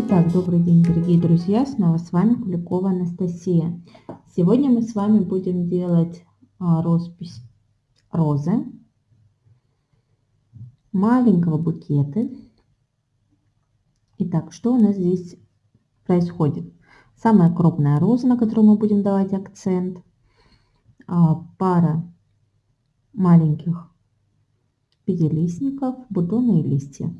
Итак, добрый день, дорогие друзья! Снова с вами Куликова Анастасия. Сегодня мы с вами будем делать а, роспись розы, маленького букета. Итак, что у нас здесь происходит? Самая крупная роза, на которую мы будем давать акцент, а, пара маленьких пятилистников, бутоны и листья.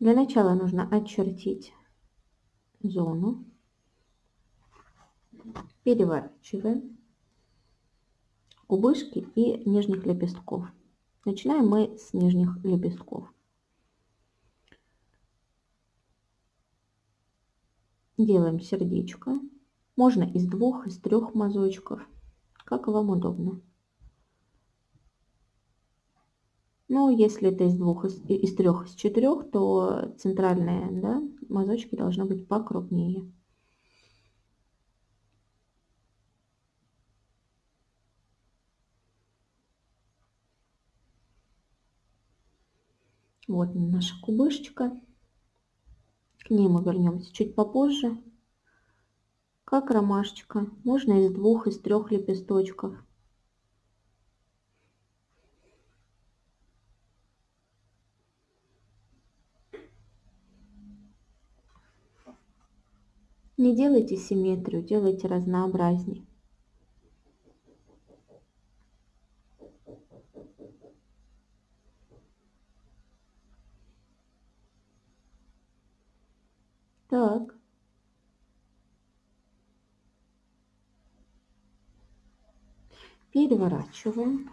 Для начала нужно очертить зону. Переворачиваем кубышки и нижних лепестков. Начинаем мы с нижних лепестков. Делаем сердечко. Можно из двух, из трех мазочков, как вам удобно. Ну, если это из двух, из, из трех, из четырех, то центральные да, мазочки должны быть покрупнее. Вот наша кубышечка. К ней мы вернемся чуть попозже. Как ромашечка. Можно из двух, из трех лепесточков. Не делайте симметрию, делайте разнообразней. Так. Переворачиваем.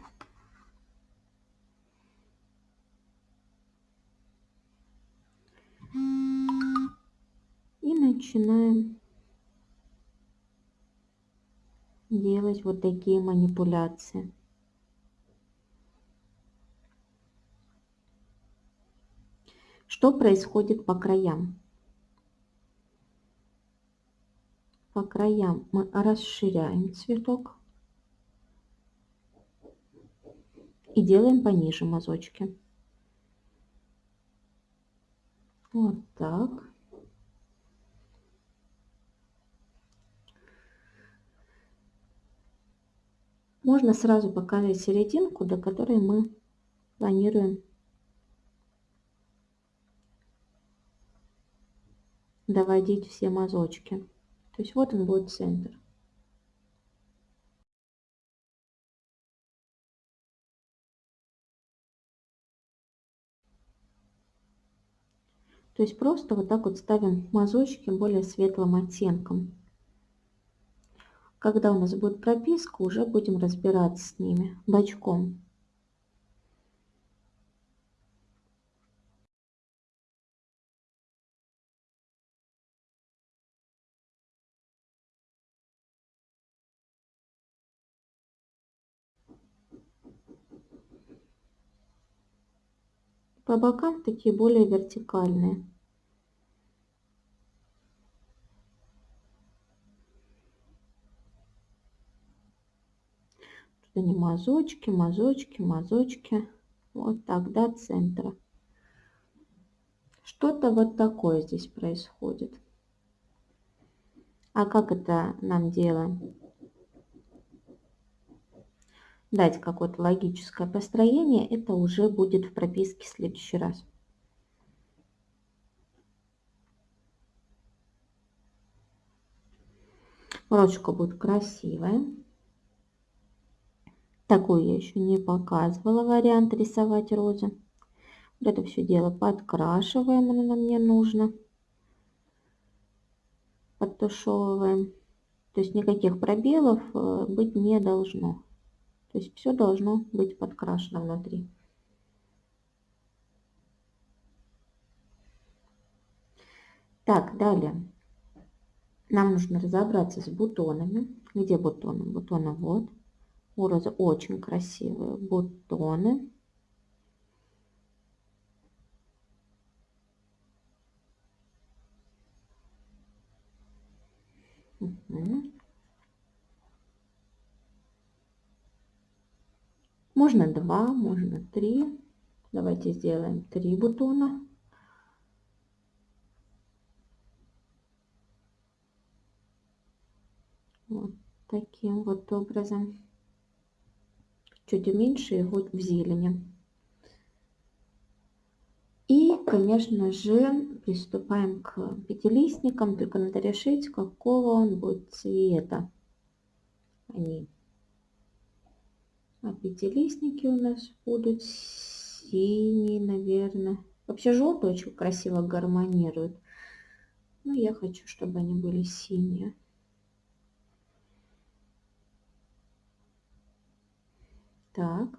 Начинаем делать вот такие манипуляции. Что происходит по краям? По краям мы расширяем цветок и делаем пониже мазочки. Вот так. Можно сразу показать серединку, до которой мы планируем доводить все мазочки. То есть вот он будет центр. То есть просто вот так вот ставим мазочки более светлым оттенком. Когда у нас будет прописка, уже будем разбираться с ними бочком. По бокам такие более вертикальные. Не мазочки, мазочки, мазочки. Вот так до центра. Что-то вот такое здесь происходит. А как это нам делаем? Дать какое-то логическое построение, это уже будет в прописке в следующий раз. Ручка будет красивая. Такой я еще не показывала вариант рисовать розы. Вот это все дело подкрашиваем, оно нам не нужно. Подтушевываем. То есть никаких пробелов э, быть не должно. То есть все должно быть подкрашено внутри. Так, далее. Нам нужно разобраться с бутонами. Где бутоны? Бутоны вот. Розы очень красивые бутоны. Угу. Можно два, можно три. Давайте сделаем три бутона. Вот таким вот образом. Чуть уменьше его в зелени. И, конечно же, приступаем к пятилистникам, только надо решить, какого он будет цвета. Они. А пятилистники у нас будут синие, наверное. Вообще желтый очень красиво гармонирует. Но я хочу, чтобы они были синие. Так.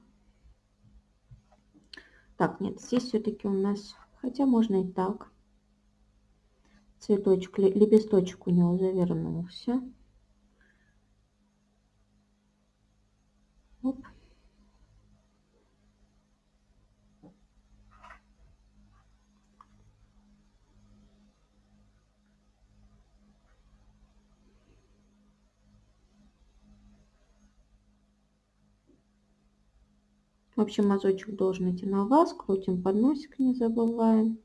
Так, нет, здесь все-таки у нас, хотя можно и так. Цветочек, лепесточек у него завернулся. Оп. В общем, мазочек должен идти на вас. Крутим подносик, не забываем.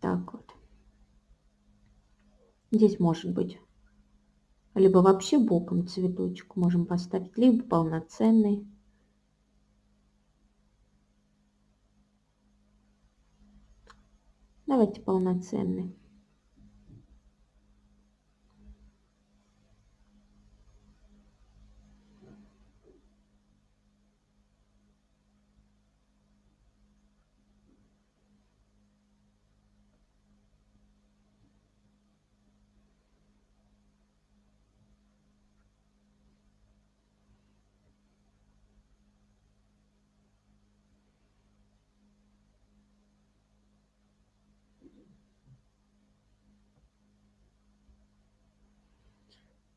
Так вот. Здесь может быть либо вообще боком цветочек можем поставить, либо полноценный. Давайте полноценный.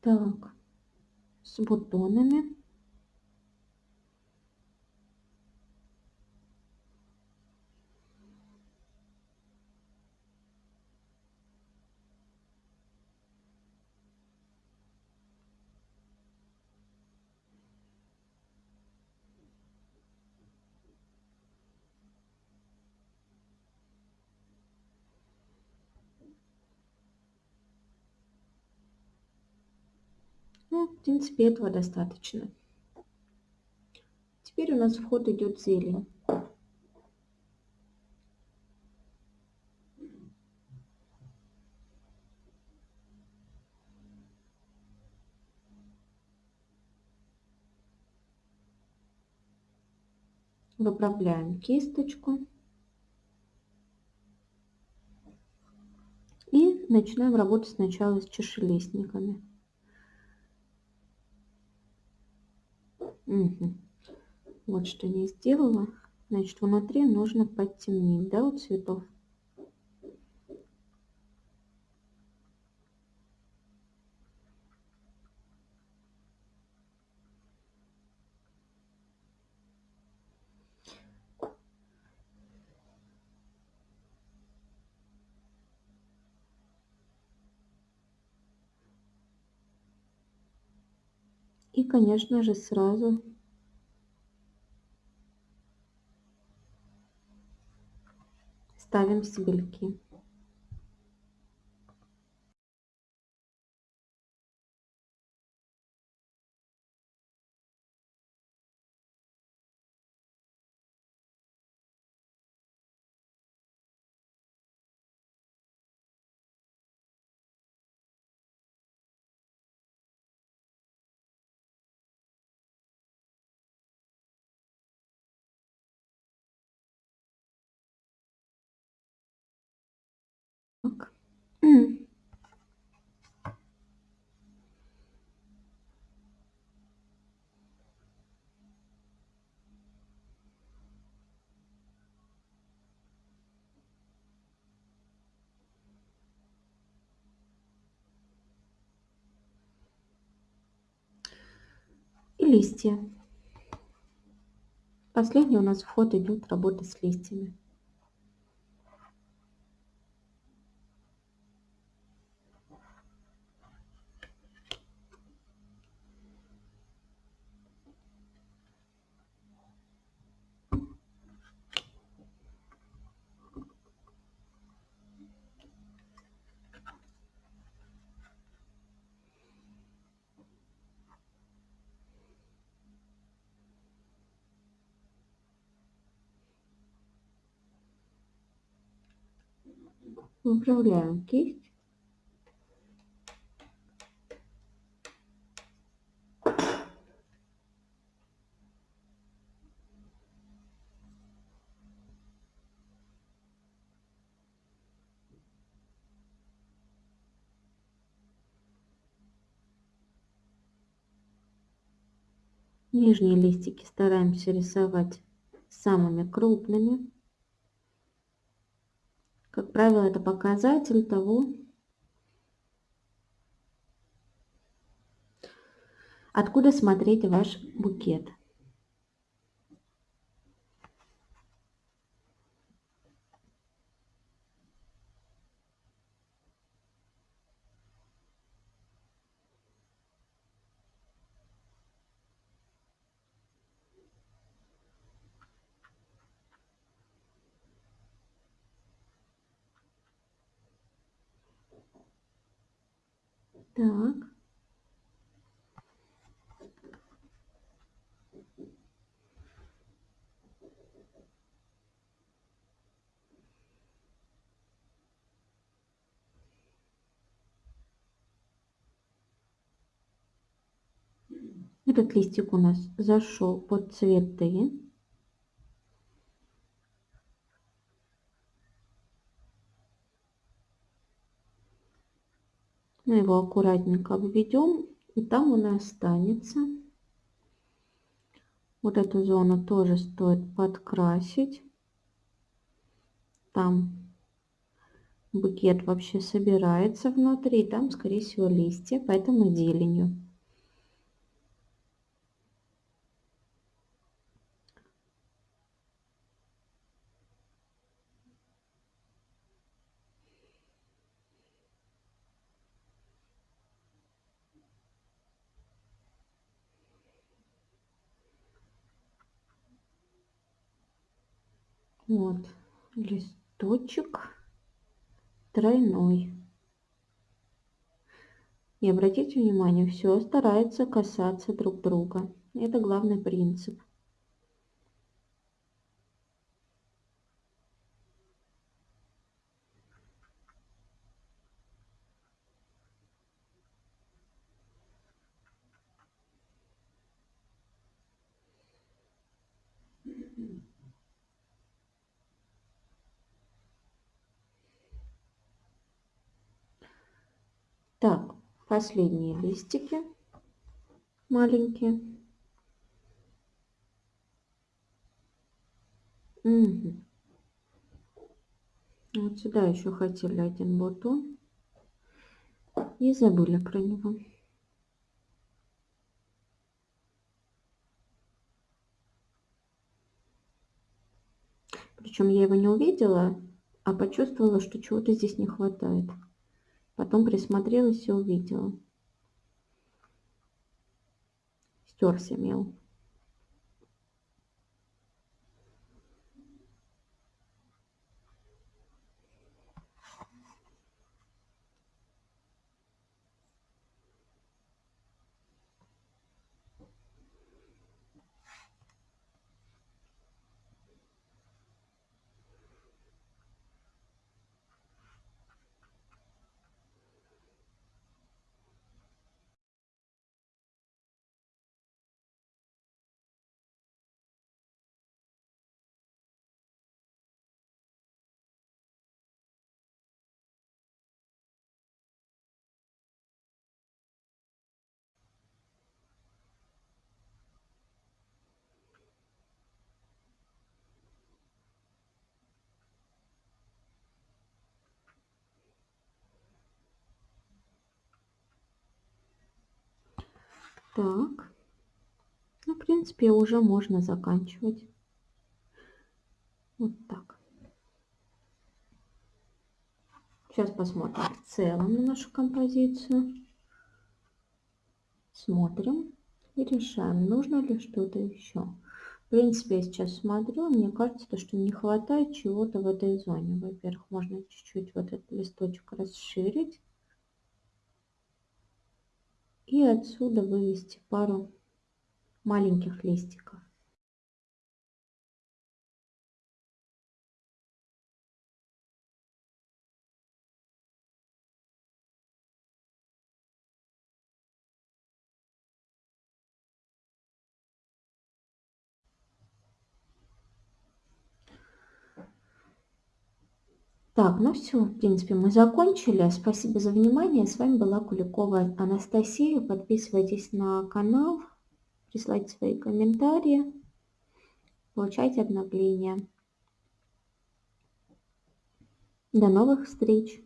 Так, с бутонами. В принципе, этого достаточно. Теперь у нас в ход идет зелень. Выправляем кисточку. И начинаем работать сначала с чашелистниками. Угу. Вот что не сделала. Значит, внутри нужно подтемнить, да, у цветов. И, конечно же, сразу ставим стебельки. И листья. Последний у нас вход идет работа с листьями. Выправляем кисть. Нижние листики стараемся рисовать самыми крупными. Как правило, это показатель того, откуда смотреть ваш букет. Так. Этот листик у нас зашел под цветы. Мы его аккуратненько обведем, и там он и останется. Вот эту зону тоже стоит подкрасить. Там букет вообще собирается внутри, там, скорее всего, листья, поэтому зеленью. Вот листочек тройной. И обратите внимание, все старается касаться друг друга. Это главный принцип. Так, последние листики маленькие. Угу. Вот сюда еще хотели один бутон и забыли про него. Причем я его не увидела, а почувствовала, что чего-то здесь не хватает. Потом присмотрелась и увидела. Стерся мел. Так. Ну, в принципе, уже можно заканчивать. Вот так. Сейчас посмотрим в целом на нашу композицию. Смотрим и решаем, нужно ли что-то еще. В принципе, я сейчас смотрю, мне кажется, что не хватает чего-то в этой зоне. Во-первых, можно чуть-чуть вот этот листочек расширить и отсюда вывести пару маленьких листиков. Так, ну все, в принципе, мы закончили. Спасибо за внимание. С вами была Куликова Анастасия. Подписывайтесь на канал, присылайте свои комментарии, получайте обновления. До новых встреч!